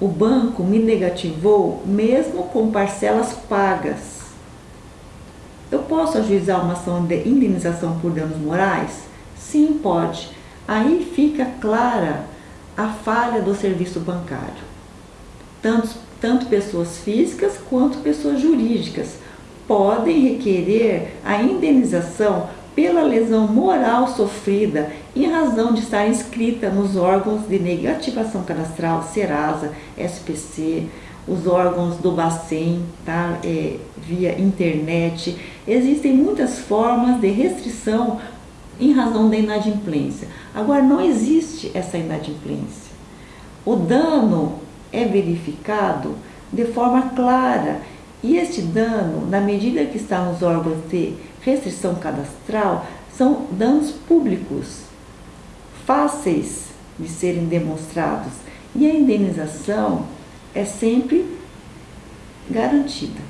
O banco me negativou mesmo com parcelas pagas. Eu posso ajuizar uma ação de indenização por danos morais? Sim, pode. Aí fica clara a falha do serviço bancário. Tanto, tanto pessoas físicas quanto pessoas jurídicas podem requerer a indenização pela lesão moral sofrida em razão de estar inscrita nos órgãos de negativação cadastral, Serasa, SPC, os órgãos do Bacen, tá? É, via internet. Existem muitas formas de restrição em razão da inadimplência. Agora, não existe essa inadimplência. O dano é verificado de forma clara e este dano, na medida que está nos órgãos de restrição cadastral, são danos públicos, fáceis de serem demonstrados e a indenização é sempre garantida.